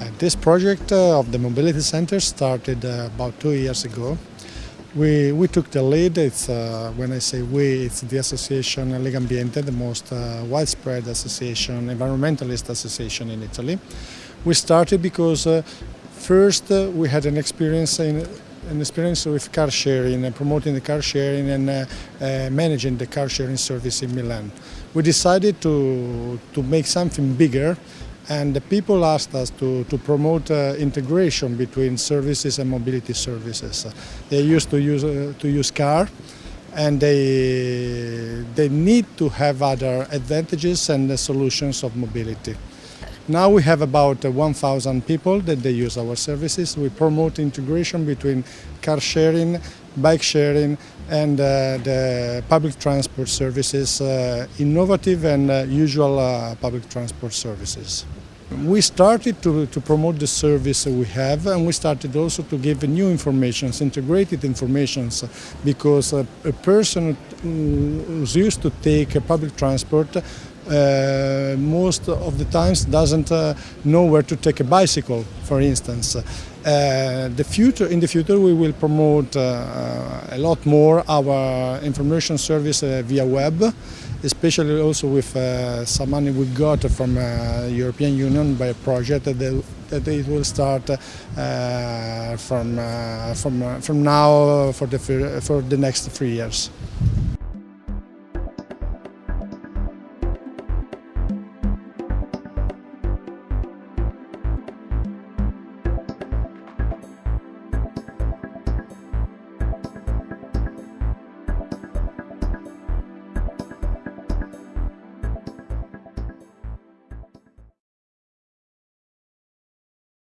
Uh, this project uh, of the Mobility Center started uh, about two years ago. We, we took the lead, it's, uh, when I say we, it's the association Legambiente, the most uh, widespread association, environmentalist association in Italy. We started because uh, first we had an experience in an experience with car sharing and promoting the car sharing and uh, uh, managing the car sharing service in Milan. We decided to, to make something bigger and the people asked us to, to promote uh, integration between services and mobility services. They used to use, uh, to use car and they, they need to have other advantages and solutions of mobility. Now we have about uh, 1,000 people that they use our services. We promote integration between car sharing, bike sharing and uh, the public transport services, uh, innovative and uh, usual public transport services. We started to, to promote the service we have and we started also to give new information, integrated information, because a, a person used to take public transport uh, most of the times doesn't uh, know where to take a bicycle, for instance. Uh, the future, in the future we will promote uh, a lot more our information service uh, via web, especially also with uh, some money we got from uh, European Union by a project that, that it will start uh, from, uh, from, uh, from now for the, for the next three years.